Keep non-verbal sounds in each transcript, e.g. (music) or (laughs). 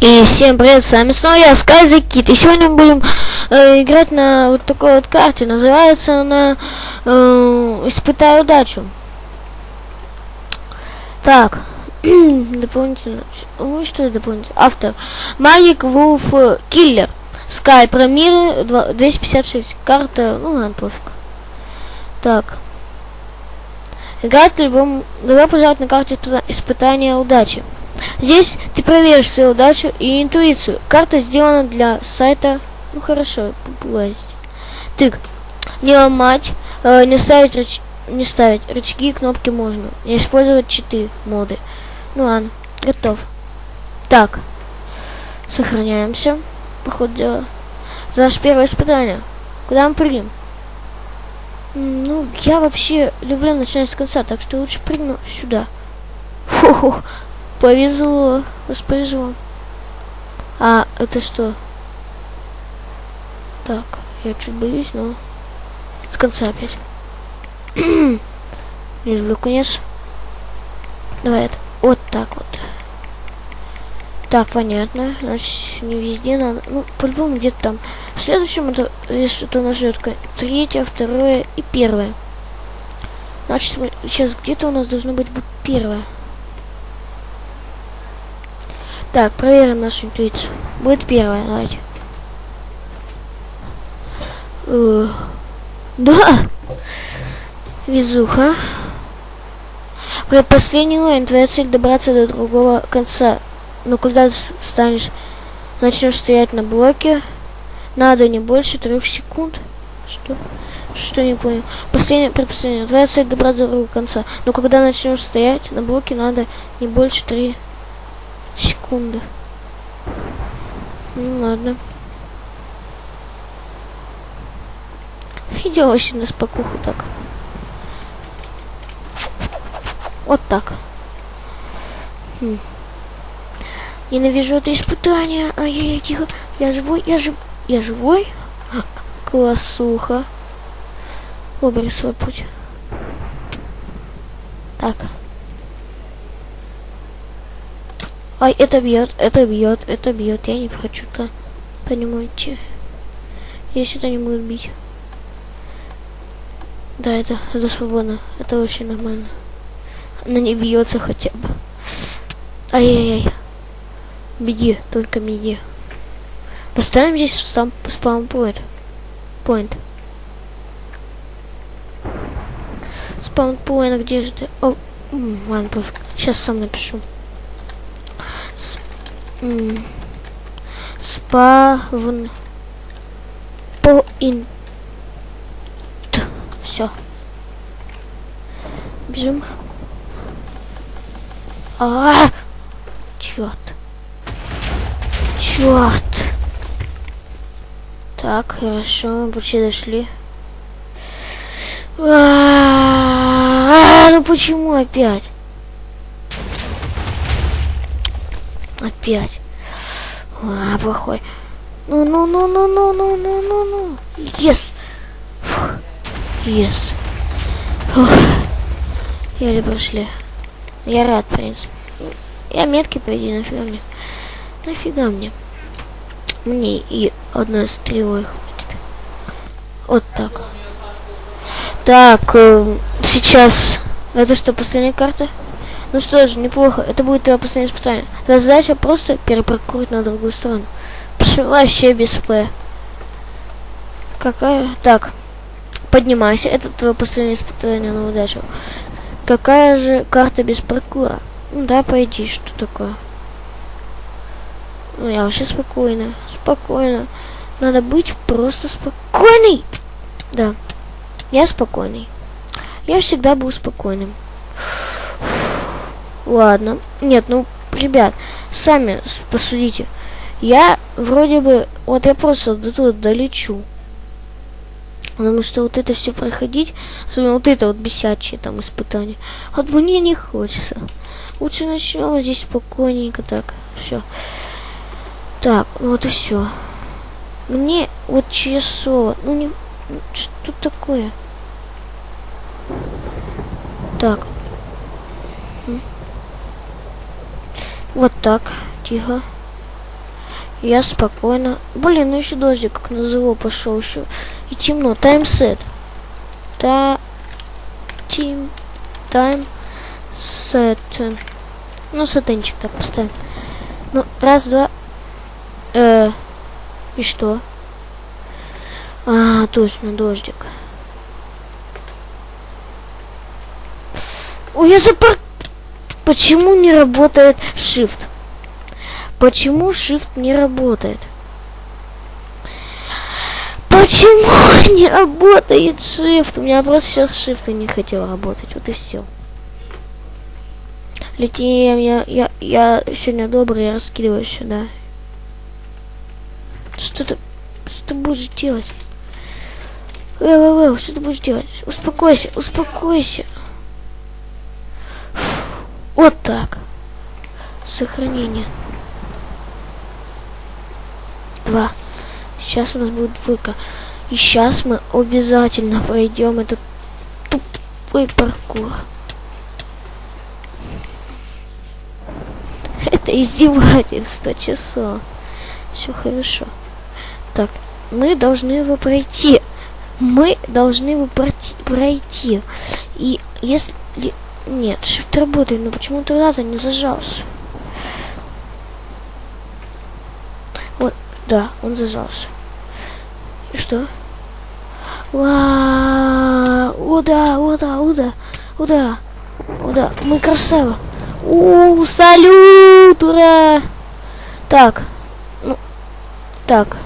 И всем привет, с вами снова я, Скайза Кит. И сегодня мы будем э, играть на вот такой вот карте. Называется она э, «Испытай удачу». Так, (clears throat) дополнительно. Ну что это дополнительно? Автор. Магик Вулф Киллер. Скай про мир 256. Карта, ну ладно, пофиг. Так. Играть любом... Добро пожаловать на карте испытания удачи. Здесь ты проверишь свою удачу и интуицию. Карта сделана для сайта. Ну хорошо, популярность. Тык. Не ломать, э, не ставить рыч... не ставить рычаги и кнопки можно. Не использовать читы, моды. Ну ладно, готов. Так. Сохраняемся. Походу дела. За наше первое испытание. Куда мы прыгнем? Ну, я вообще люблю начинать с конца, так что лучше прыгну сюда. Фу-ху. Повезло. Вас. А, это что? Так, я чуть боюсь, но... С конца опять. Не люблю конец. Давай это. Вот так вот. Так, понятно. Значит, не везде надо. Ну, по-любому где-то там. В следующем это, если это у нас идет третье, второе и первое. Значит, сейчас где-то у нас должно быть первое. Так, проверим нашу интуицию. Будет первая, давайте. Uh, да! Везуха. При последний уровень твоя цель добраться до другого конца. Но когда ты станешь, начнешь стоять на блоке, надо не больше трех секунд. Что? Что не понял? Последнее, предпоследнее. Твоя цель добраться до другого конца. Но когда начнешь стоять на блоке, надо не больше три секунды. Ну ладно. Идем вообще на спокуху так. Вот так. Хм. Ненавижу это испытание. Ай-яй-яй, тихо. Я живой, я жив... Я живой? (laughs) Классуха. Выбери свой путь. Так. Ай, это бьет, это бьет, это бьет. Я не хочу-то. Понимаете? Здесь это не будет бить. Да, это, это свободно. Это очень нормально. Она не бьется хотя бы. Ай-яй-яй. Беги, только беги. Поставим здесь спам, спам point. Point. Спам point, где же ты? О, ладно. Сейчас сам напишу. Спавн. Point. Все. Бежим. А, -а, -а! черт. Черт. Так, хорошо, мы почти дошли. А, -а, -а, ну почему опять? Опять. А, плохой. Ну, ну, ну, ну, ну, ну, ну, ну, ну. Yes. Yes. Фух. Еле прошли. Я рад, в принципе. Я метки, по идее, нафига мне. Нафига мне. Мне и одной стрелой хватит. Вот так. Так, э, сейчас... Это что, последняя карта? Ну что ж, неплохо. Это будет твое последнее испытание. Твоя задача просто перепаркурить на другую сторону. Пш, вообще без П. Какая? Так. Поднимайся. Это твое последнее испытание на удачу. Какая же карта без паркура? Ну да, пойди, что такое? Ну, я вообще спокойно. Спокойно. Надо быть просто спокойный. Да. Я спокойный. Я всегда был спокойным. Ладно. Нет, ну, ребят, сами посудите. Я вроде бы... Вот я просто до туда долечу. Потому что вот это все проходить, особенно вот это вот бесячие там испытания, вот мне не хочется. Лучше начнем здесь спокойненько так. Все. Так, ну вот и все. Мне вот часово. Ну не. Что такое? Так. Вот так. Тихо. Я спокойно. Блин, ну еще дождик как назло пошел еще. И темно. Таймсет. Та... Тим... Тайм... Сет. Ну, сатенчик так поставим. Ну, раз, два... Э... И что? А, точно, дождик. Ой, я запар... Почему не работает shift? Почему shift не работает? Почему (laughs) не работает shift? У меня просто сейчас shift не хотел работать. Вот и все. Летим, я, я, я сегодня добрый, я раскидываю сюда. Что ты, что ты будешь делать? Эл, эл, эл, что ты будешь делать? Успокойся, успокойся. Вот так. Сохранение. Два. Сейчас у нас будет двойка. И сейчас мы обязательно пройдем этот тупой паркур. (laughs) Это издевательство часов. Все хорошо. Так, мы должны его пройти. Мы должны его пройти. И если... Нет, shift работает, но почему тогда-то не зажался? Вот, да, он зажался. И что? Вау! О да, о да, о да, о да, о да, мы красава. У, салют, ура! Так, ну, так,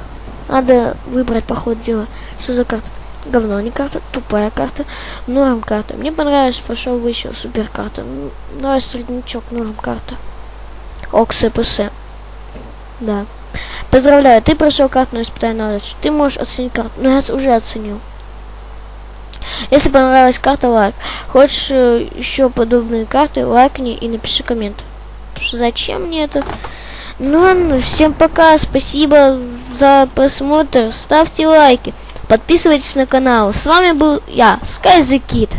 надо выбрать по ходу дела. Что за карта? Говно, не карта, тупая карта, норм карта. Мне понравилось, пошел выше, супер карта. Давай среднячок, норм карта. Окс ПС. Да. Поздравляю, ты прошел карту испытание на. Ты можешь оценить карту. Ну, я уже оценил. Если понравилась карта, лайк. Хочешь э, еще подобные карты, лайкни и напиши коммент. Зачем мне это? Ну всем пока, спасибо за просмотр, ставьте лайки, подписывайтесь на канал. С вами был я, Sky the Kid.